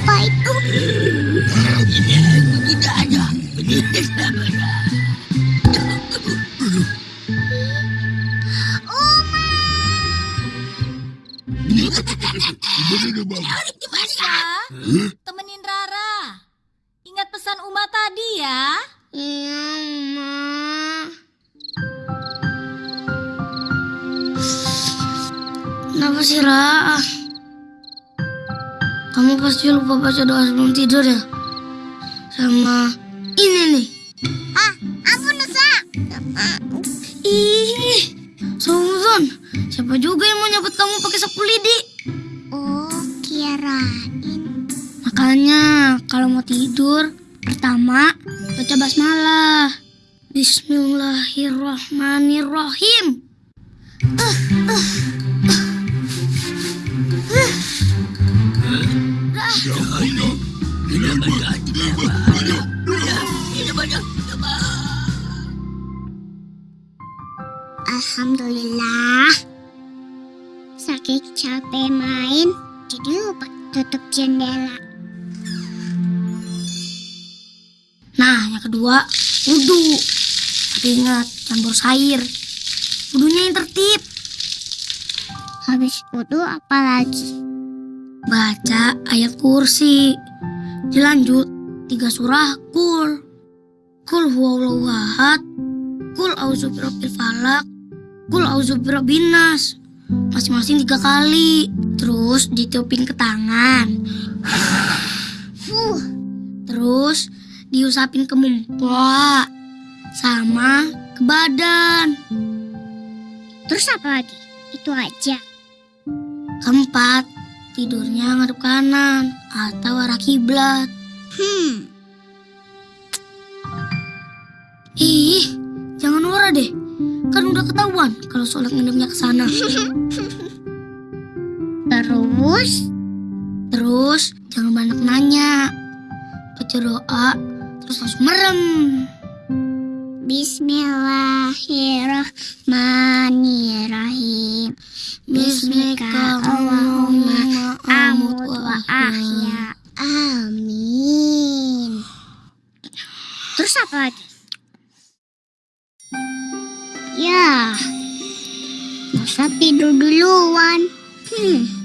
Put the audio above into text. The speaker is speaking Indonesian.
Apa itu? Tidak ada. Bisa? Temenin Rara. Ingat pesan Uma tadi ya. Iya, Ma. Kenapa sih, Ra? Kamu pasti lupa baca doa sebelum tidur ya? Sama ini nih. Ah, ampun Nusa. Ih, Suzon, siapa juga yang mau nyabut kamu pakai sapu lidi? Oh, kirain. Makanya kalau mau tidur, pertama baca basmalah. Bismillahirrahmanirrahim. Alhamdulillah. Sakit capek main, jadi lupa tutup jendela. Nah, yang kedua, wudhu. Tapi ingat, jangan boros air. Wudhunya yang tertib. Habis wudhu apa lagi? Baca ayat kursi. Dilanjut, tiga surah kul. Kul huwallahu ahad. Kul auzu birabbil falak. Kul auzu. Masing-masing tiga kali. Terus ditiupin ke tangan. Fuh, Terus diusapin ke muka. Sama ke badan. terus apa lagi? Itu aja. Keempat, tidurnya ngadep kanan atau arah kiblat. Hmm, Ih, jangan norak deh. Kan udah ketahuan kalau sholat ngadepnya ke sana. terus Terus jangan banyak nanya. Baca doa, terus langsung merem. Bismillahirrahmanirrahim. Bismika Allahumma amut wa ahya. Amin. Terus apa lagi? Ya, masa tidur duluan. Hmm,